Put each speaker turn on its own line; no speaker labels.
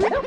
What?